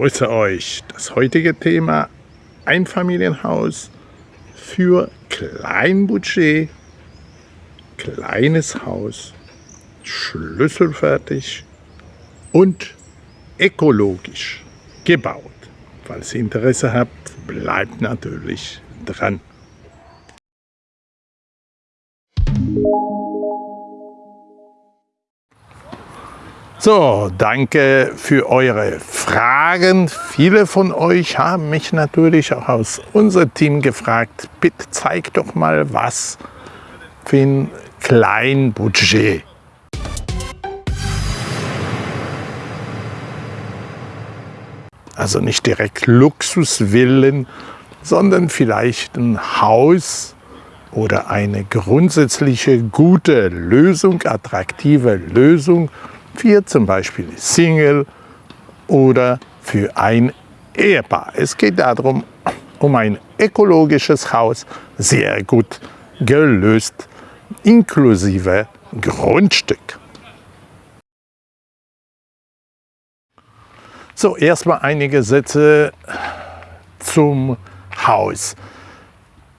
grüße euch. Das heutige Thema Einfamilienhaus für Kleinbudget, kleines Haus, schlüsselfertig und ökologisch gebaut. Falls ihr Interesse habt, bleibt natürlich dran. So, danke für eure Fragen. Viele von euch haben mich natürlich auch aus unserem Team gefragt, bitte zeig doch mal was für ein Kleinbudget. Also nicht direkt Luxusvillen, sondern vielleicht ein Haus oder eine grundsätzliche gute Lösung, attraktive Lösung für zum Beispiel Single oder für ein Ehepaar. Es geht darum, um ein ökologisches Haus, sehr gut gelöst, inklusive Grundstück. So, erstmal einige Sätze zum Haus.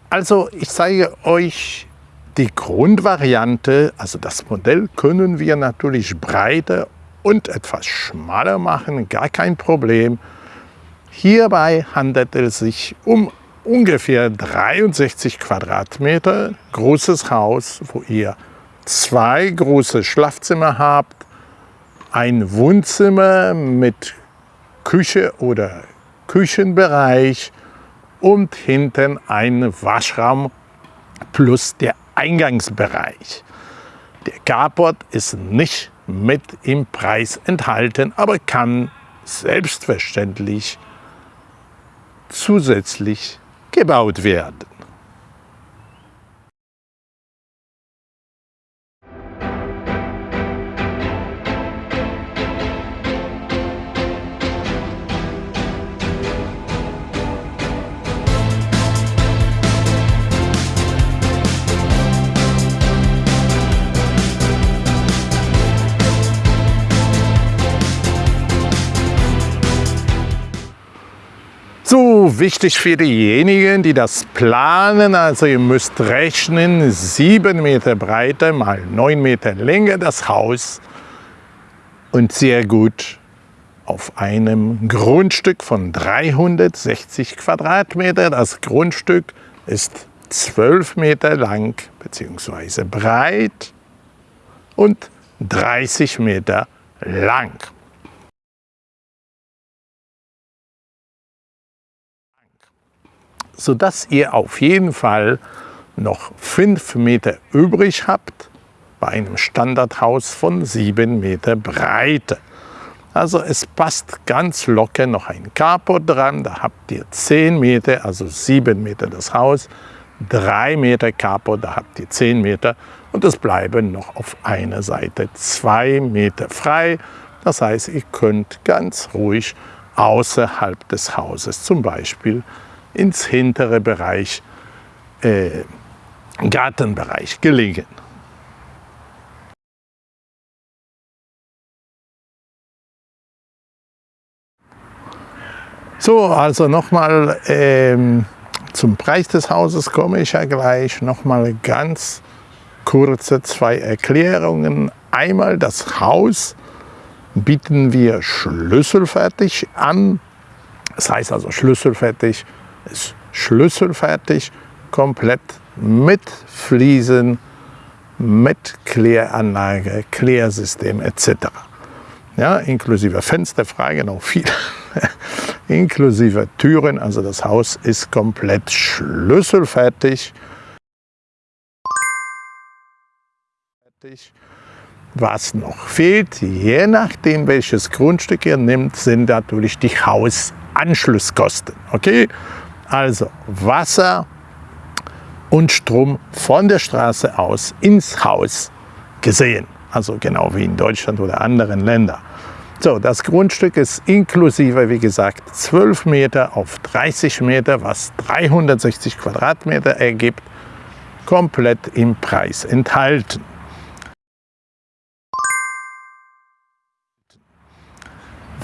Also ich zeige euch die Grundvariante, also das Modell, können wir natürlich breiter und etwas schmaler machen, gar kein Problem. Hierbei handelt es sich um ungefähr 63 Quadratmeter großes Haus, wo ihr zwei große Schlafzimmer habt, ein Wohnzimmer mit Küche oder Küchenbereich und hinten ein Waschraum plus der Eingangsbereich. Der Carport ist nicht mit im Preis enthalten, aber kann selbstverständlich zusätzlich gebaut werden. Wichtig für diejenigen, die das planen, also ihr müsst rechnen, 7 Meter Breite mal 9 Meter Länge das Haus und sehr gut auf einem Grundstück von 360 Quadratmeter. Das Grundstück ist 12 Meter lang bzw. breit und 30 Meter lang. Sodass ihr auf jeden Fall noch 5 Meter übrig habt bei einem Standardhaus von 7 Meter Breite. Also es passt ganz locker noch ein Carport dran, da habt ihr 10 Meter, also 7 Meter das Haus, 3 Meter Carport, da habt ihr 10 Meter und es bleiben noch auf einer Seite 2 Meter frei. Das heißt, ihr könnt ganz ruhig außerhalb des Hauses zum Beispiel ins hintere Bereich, äh, Gartenbereich gelegen. So, also nochmal ähm, zum Preis des Hauses komme ich ja gleich. Nochmal ganz kurze zwei Erklärungen. Einmal das Haus bieten wir schlüsselfertig an. Das heißt also schlüsselfertig ist schlüsselfertig, komplett mit Fliesen, mit Kläranlage, Klärsystem etc. Ja, inklusive Fensterfrage noch viel, inklusive Türen, also das Haus ist komplett schlüsselfertig. Was noch fehlt, je nachdem welches Grundstück ihr nimmt, sind natürlich die Hausanschlusskosten. Okay? Also Wasser und Strom von der Straße aus ins Haus gesehen. Also genau wie in Deutschland oder anderen Ländern. So, das Grundstück ist inklusive, wie gesagt, 12 Meter auf 30 Meter, was 360 Quadratmeter ergibt, komplett im Preis enthalten.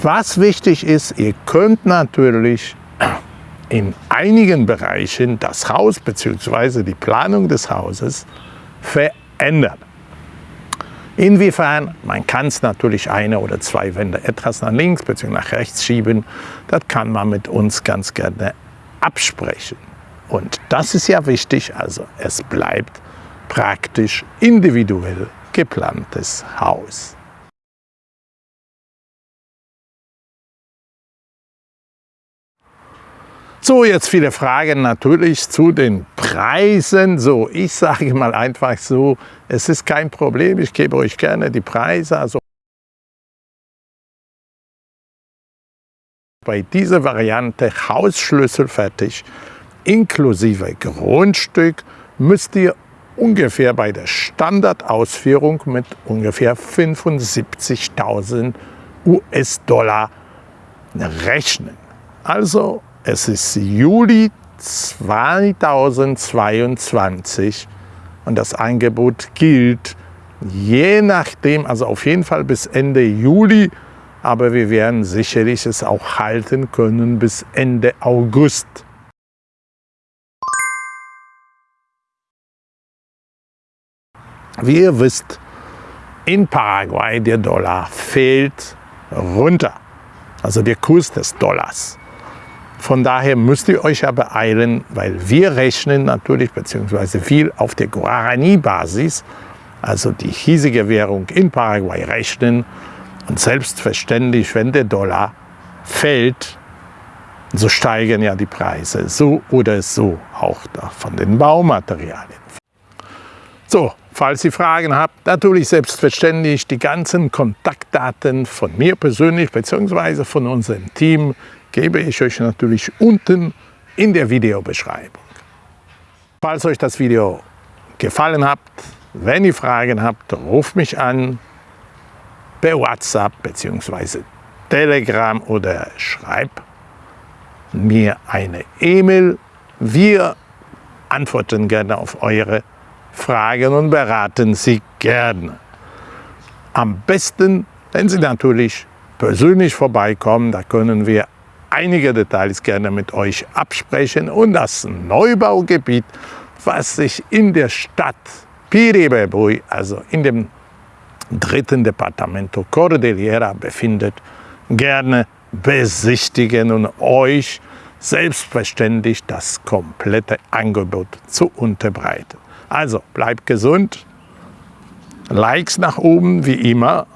Was wichtig ist, ihr könnt natürlich in einigen Bereichen das Haus bzw. die Planung des Hauses verändern. Inwiefern? Man kann es natürlich eine oder zwei Wände etwas nach links bzw. nach rechts schieben. Das kann man mit uns ganz gerne absprechen. Und das ist ja wichtig, also es bleibt praktisch individuell geplantes Haus. So, jetzt viele Fragen natürlich zu den Preisen. So, ich sage mal einfach so, es ist kein Problem, ich gebe euch gerne die Preise. Also bei dieser Variante Hausschlüssel fertig, inklusive Grundstück, müsst ihr ungefähr bei der Standardausführung mit ungefähr 75.000 US-Dollar rechnen. Also es ist Juli 2022 und das Angebot gilt je nachdem, also auf jeden Fall bis Ende Juli, aber wir werden sicherlich es auch halten können bis Ende August. Wie ihr wisst, in Paraguay der Dollar fällt runter, also der Kurs des Dollars. Von daher müsst ihr euch ja beeilen, weil wir rechnen natürlich, beziehungsweise viel auf der Guarani-Basis, also die hiesige Währung in Paraguay rechnen. Und selbstverständlich, wenn der Dollar fällt, so steigen ja die Preise so oder so auch von den Baumaterialien. So, falls ihr Fragen habt, natürlich selbstverständlich die ganzen Kontaktdaten von mir persönlich bzw. von unserem Team gebe ich euch natürlich unten in der Videobeschreibung. Falls euch das Video gefallen hat, wenn ihr Fragen habt, ruft mich an per WhatsApp bzw. Telegram oder schreibt mir eine E-Mail. Wir antworten gerne auf eure Fragen und beraten Sie gerne. Am besten, wenn Sie natürlich persönlich vorbeikommen, da können wir einige Details gerne mit euch absprechen und das Neubaugebiet, was sich in der Stadt Piribebui, also in dem dritten Departamento Cordillera befindet, gerne besichtigen und euch selbstverständlich das komplette Angebot zu unterbreiten. Also bleibt gesund, Likes nach oben wie immer,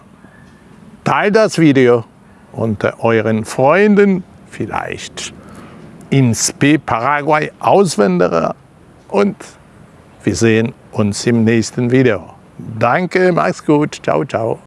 teilt das Video unter euren Freunden. Vielleicht ins B Paraguay Auswanderer. Und wir sehen uns im nächsten Video. Danke, mach's gut, ciao, ciao.